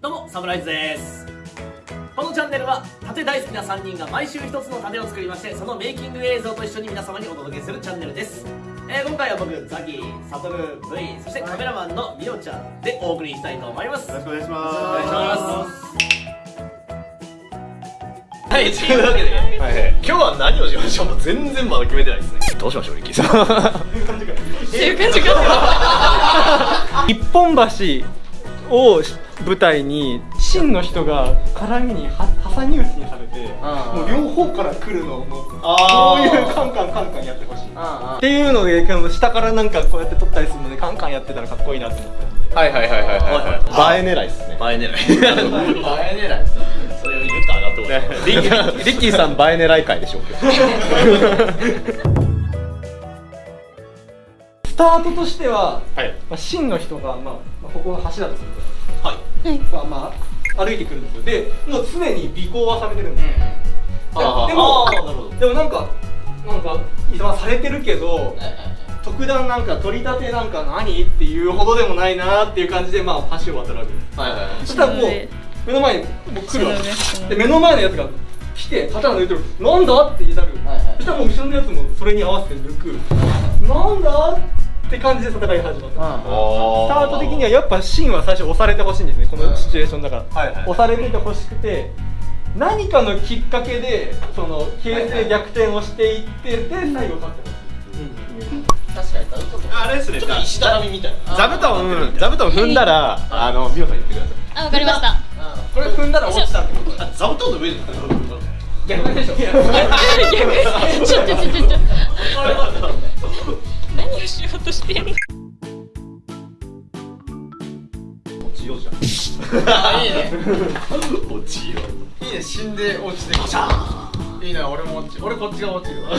どうもサムライズです。このチャンネルは盾大好きな3人が毎週一つの盾を作りましてそのメイキング映像と一緒に皆様にお届けするチャンネルです、えー今回は僕ザキサトル V そしてカメラマンのミオちゃんでお送りしたいと思います。よろしくお願いしお願まいします。はい、というわけで、す。はい。はい。今日は何をしましょう？全然まだ決めてないですね。どうしましょうリッキーさん。っていう感じか。一本橋を舞台に真の人が絡みには挟み撃ちにされてもう両方から来るのをもうこういうカンカンカンカンやってほしい。っていうので下からなんかこうやって撮ったりするのでカンカンやってたらかっこいいなと思ったはいはいはいはいはい。映え狙いですね。映え狙い映え狙いそれを言ったら上がってリッキーリッキーさん映え狙い会でしょうスタートとしては、はい。まあ、真の人が、まあ、まあここの橋だとするはい。と、まあまあ、歩いてくるんですよ。でもう常に尾行はされてるんですよ、でもでもなんかなんか今されてるけど特段なんか取り立てなんか何っていうほどでもないなーっていう感じでまあ橋を渡るわけです。はいはいはい。そしたらもう目の前にもう来るわけ。で目の前のやつが来て刀抜いてる「なんだ?」って言いなる、はいはい。そしたらもう後ろのやつもそれに合わせて抜く「なんだ?」って感じで戦いが始まった。スタート的にはやっぱシンは最初押されてほしいんですねこのシチュエーションだから、はいはい。押されててほしくて何かのきっかけでその形勢逆転をしていってで最後勝ってほしい確かにちょっとあれですねちょっと石畳みたいな。座布団、座布団踏んだら、あの、美穂さん言ってください。あ、わかりました。これ踏んだら落ちたってことあ座布団の上で逆でしょ。逆。ちょ。ちょちょちょちょ。何をしようとしてんの。落ちようじゃん。あいいね。落ちよいいね死んで落ちてきた。いいな俺も落ち俺こっちが落ちるわ。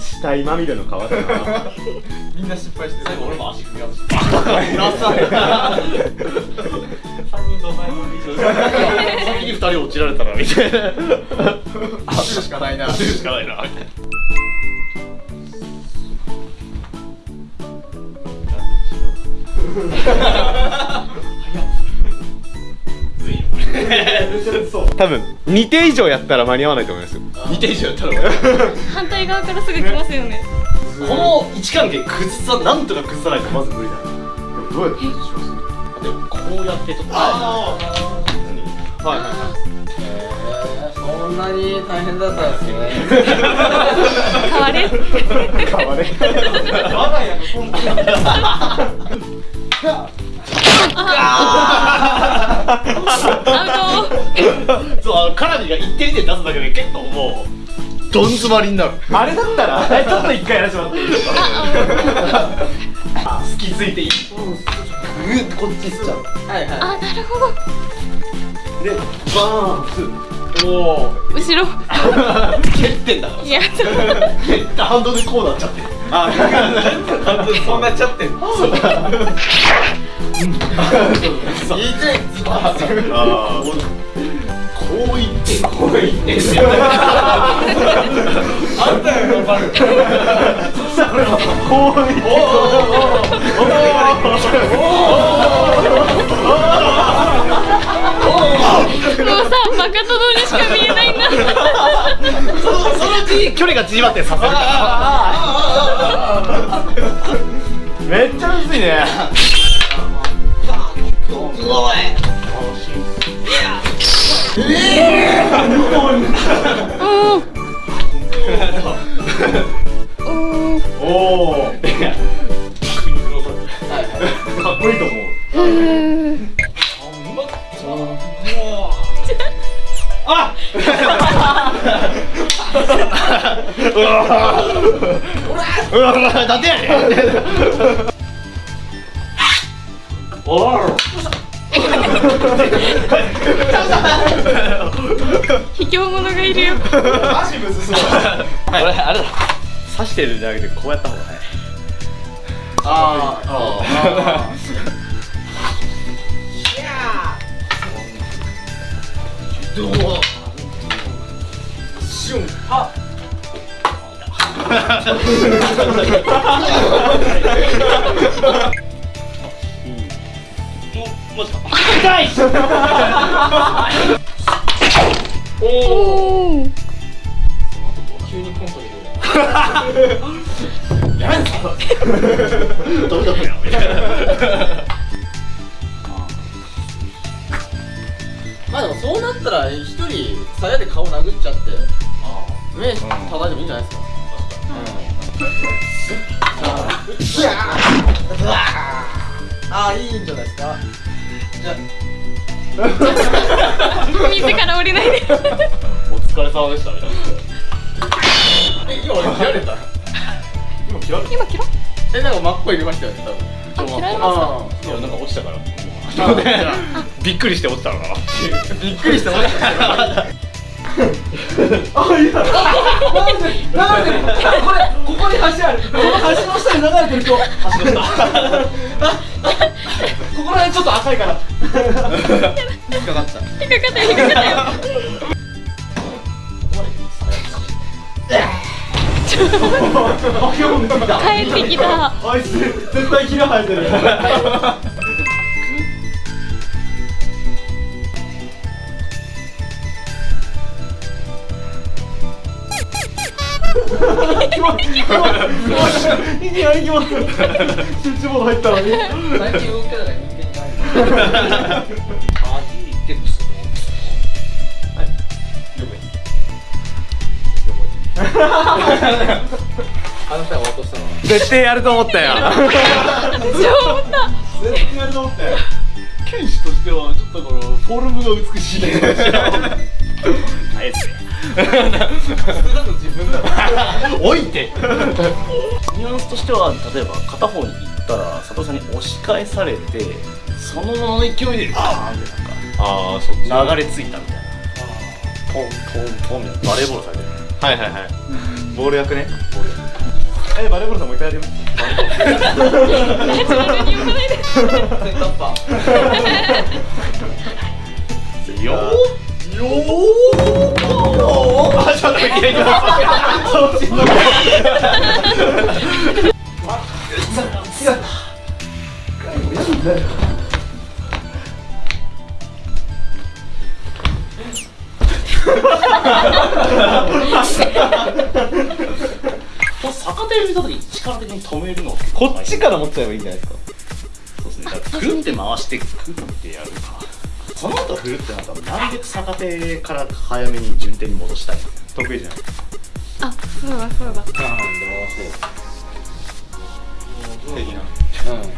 死体まみれの皮だな。みんな失敗してる。最後俺も足組み合わせて。3人同罪の先に二人落ちられたらみたいな。落ちるしかないな。落ちるしかないな多分、2手以上やったら間に合わないと思いますよ。二手以上やったら反対側からすぐ来ますよね。この位置関係崩さなんとか崩さないとまず無理だどうやってしますでもこうやってちょっとあはいはいはい。そんなに大変だったんですね 変われ。変われ。我が家のコントア ウそうあのカラビが一点で出すだけで結構もうどん詰まりになる。あれだったら、えちょっと一回やらせてもらっていいですか？あ好きついていい。グッとこっち行っちゃうはいト。はあ、なるほど。で、バーンおお後ろ。蹴ってんだからいや、蹴った。反動でこうなっちゃってあ、反動でそうなっちゃって。んそうそういこう言って。こう言って。あんたよ頑張るこう言って。もうさ、バカ殿にしか見えないんだ。そのそのうちに距離が縮まってさせるめっちゃむずいね。おおかっこいいと思う。あうわなんでやねんおー卑怯者がいるよ。足むずそうはい、俺あれだ。刺してるんじゃなくてこうやった方が早いああどう？おお急にコントにどうだこれまあでもそうなったら一人鞘で顔殴っちゃって目叩いてもいいんじゃないですか？ああいいんじゃないですか？じゃ自ら降りないで。お疲れ様でしたみたいな。今俺切られた？今切られ今切ろえなんか真っ向入れましたよね多分。あ切られましたあいやなんか落ちたから。あ びっくりして落ちたのかな。びっくりしたマジでなんでこれここに橋ある？この橋の下に流れてる人。橋の下ここら辺ちょっと赤いから。引っかかった引っかかった。よ引っかかったよ帰ってきた。あいつ絶対切ら生えてる いきなり行きます集中モード入ったのに最近動き方が人間にないあなたが落としたのは絶対やると思ったよ。私も思った絶対やると思ったよ。剣士としてはちょっとこのフォルムが美しい あえて置いて。ニュアンスとしては例えば片方に行ったら佐藤さんに押し返されてそのままの勢いでバーンってなんかああそっち流れ着いたみたいな。ポンポンポンみたいな。バレーボールされてる。はいはいはい。ボール役ね。ボール。役えバレーボールさんもう一回やります？よーよーあちょっといやいやそっちのこれ逆手見た時に力的に止めるのこっちから持っちゃえばいいんじゃないですか。そうですね。だからくるって回してくるってやる。かその後振るってなったらなるべく逆手から早めに順手に戻したい。得意じゃないあそうだそうだ。的な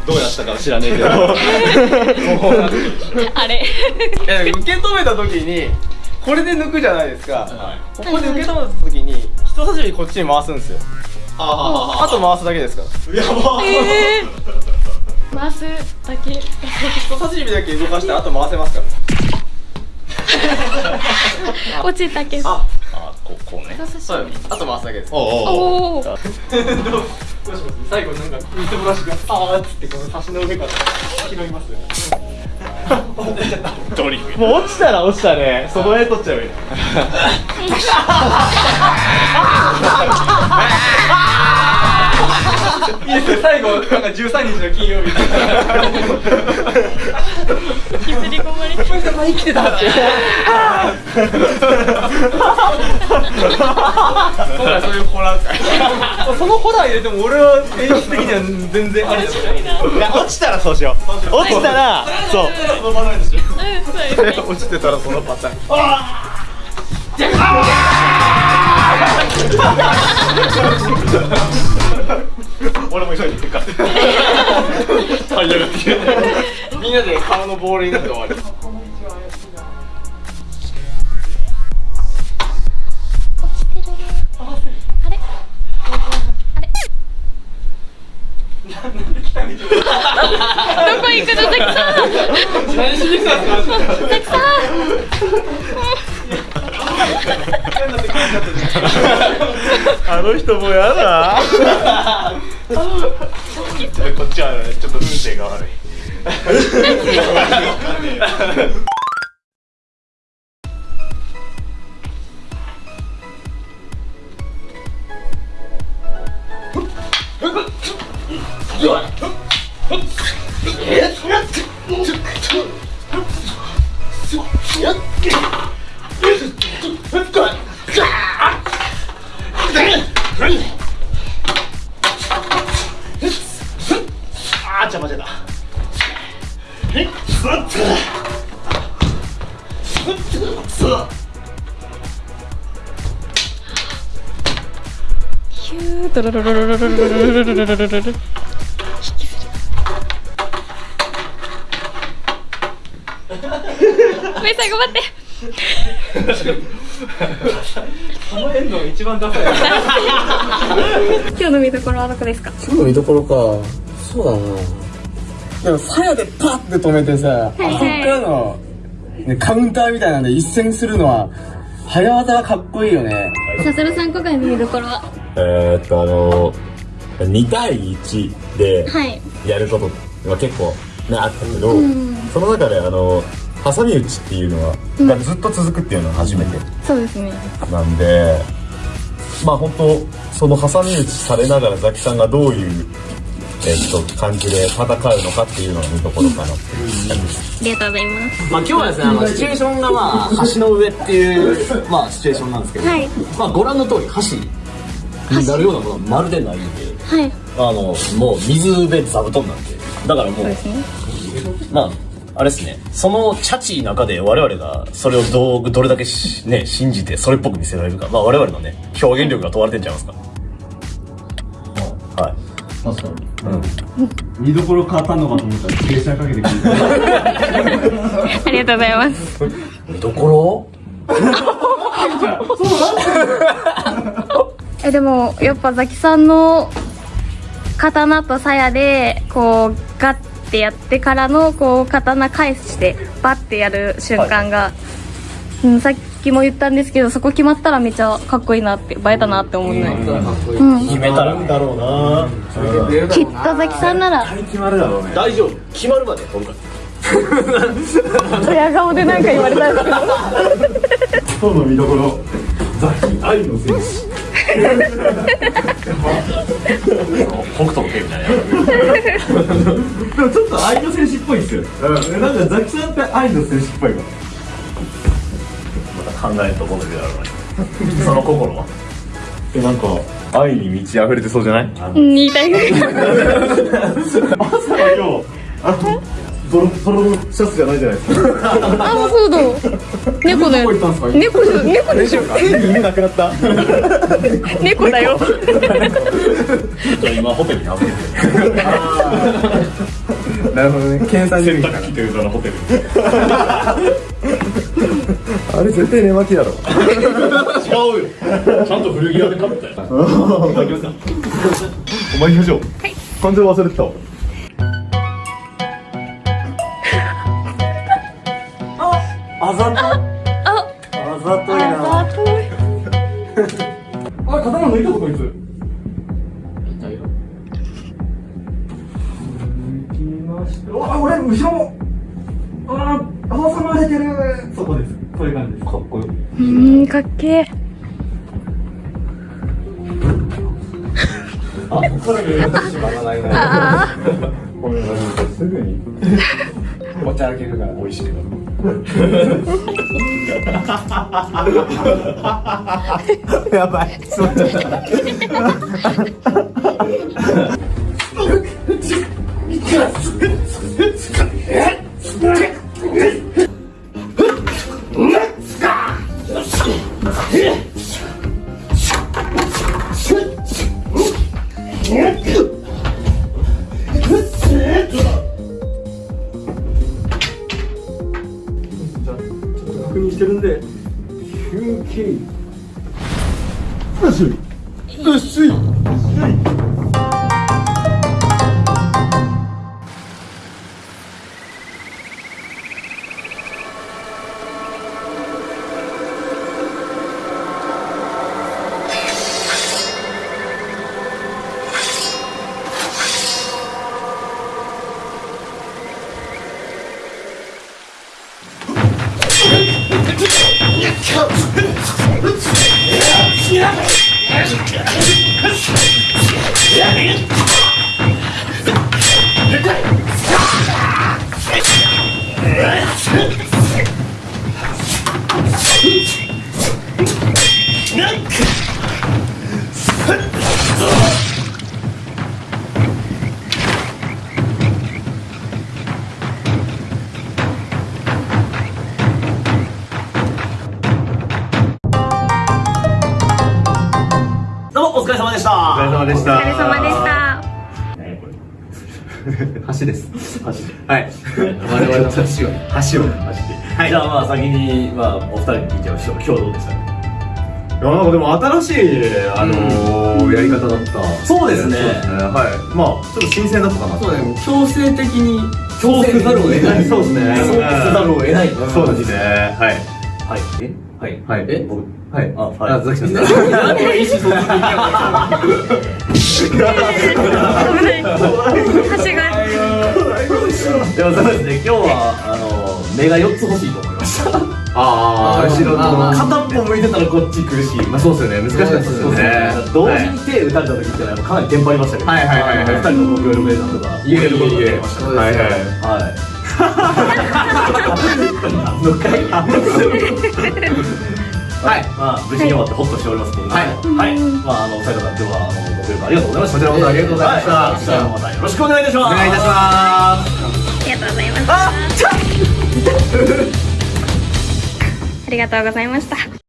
ど。うやったかは知らねえけど。あれ。受け止めた時にこれで抜くじゃないですか、はい。ここで受け止めた時に人差し指こっちに回すんですよ。ああと回すだけですから。やばえー、回すだけ。人差し指だけ動かしてあと回せますから。落ちたけど。ああこうこうね。人差しそうあと回すだけです。おうおうおどうどうします最後なんかみすぼらしがあーっつってこの差しの上から拾います ドリフ。もう落ちたら落ちたね。その絵取っちゃえばいい最後なんか13日の金曜日。削り込まれて生きてたって今回そういう。ホラー会そのホラー入れても俺は演出的には全然あ落ちたらそうしよう落ちたらそう落ちてたらそのパターン 俺も急いで行くから。みんなで顔のボールになって終わり。落ちてるねあれ？あれ？どこ行くの？ザキさん。何しに来たんですかザキさ あの人もやだこっちはちょっと運勢が悪い。じ ゃロロロロロロロめいさん頑張って。この一番ダサい今日の見どころはどこですか？今日の見どころか。そうだな。でも鞘でパッて止めてさ、あそこからの、ね、カウンターみたいなんで一戦するのは早技がかっこいいよね。さするさん今回の見どころは？えーっとあの2対1ではい。やることが結構ねあったけど、その中であの挟み撃ちっていうのは、がずっと続くっていうのは初めてそうですね。なんでまあ本当その挟み撃ちされながらザキさんがどういうえっと感じで戦うのかっていうのが見どころかなっていう感じです。ありがとうございます。まあ今日はですね、あのシチュエーションがまあ橋の上っていうまあシチュエーションなんですけど、はい。まあご覧の通り橋になるようなものはまるでないんで、はい。あのもう水で座布団なんで、だからもうね。まああれですね。そのチャチー中で我々がそれをどうどれだけしね信じてそれっぽく見せられるか。まあ我々のね表現力が問われてんちゃいますか。はい。見どころ変わったのかと思ったらプレッシャーかけてくるありがとうございます。見どこ えでもやっぱザキさんの刀と鞘でこうガッてやってからのこう刀返してバッてやる瞬間が、うん、さっきも言ったんですけどそこ決まったらめっちゃかっこいいなって映えたなって思うねうん。決めたらだろうなきっとザキさん。なら決まるだろうね大丈夫決まるまで今回ドヤ顔でなん。か言われたん。ですけど今日の見どころザキ愛の戦士北斗の拳みたいなでもちょっと愛の戦士っぽいですよ、うん、なんかザキさんって愛の戦士っぽいわまた考えるところでだろうねその心はでなんか愛に満ち溢れてそうじゃない？あのうん。言いたい。ぐらい朝は今日あのドロドロのシャツじゃないじゃないですか。あそうだ。猫だよ猫じゃ猫でしょ？夢なくなった猫だよ。じゃあ今ホテルに預けてるなるほどね。検査洗濯機という名のホテルあれ絶対寝巻きだろ。違うよ。ちゃんと古着屋で買ったよ。お前行きましょう。感情忘れてたわあざとああざといなあざといお前刀抜いたぞこいつ抜きましたあ俺後ろもああ挟まれてるそこですそういう感じですかっこようんかっけえあこれ見渡しまらないなこれすぐに持ち歩けるから美味しく。な るやばい。そう 確認してるんで休憩すいすい。Nuck! しよし様でした。お疲れ様でした。お疲れ様でした。橋です。橋で。はい。我々の橋を。橋をはい、じゃあまあ先に、まあ、お二人に聞いちゃいましょう。今日どうでした？かいやなんかでも新しいあのーやり方だった。そうですね。はい。まあちょっと新鮮だったかなそうだね。強制的に。強制ざるを得ないそうですね。そうせざるを得ない。そうですね。はい。はい。え？はい。はい。え？僕はい。あはいあザキさん。何が意思疎通できなか橋がでもそうですね今日はあの目が4つ欲しいと思いましたああ後ろの片っぽ向いてたらこっち苦しいまあそうですよね。難しかったですよね同時に手打たれた時ってのはやっぱかなりテンパりましたけどはいはいはいはい。二人のご協力でなんとかいえることが。できましたはい。はい。はい。何の回 はい、まあ無事に終わってホッとしておりますけど、はい、はい、まああのお二方今日はあのご協力ありがとうございました。こちらこそありがとうございました。はいじゃあまたよろしくお願いいたします。お願いいたします ありがとうございましたありがとうございました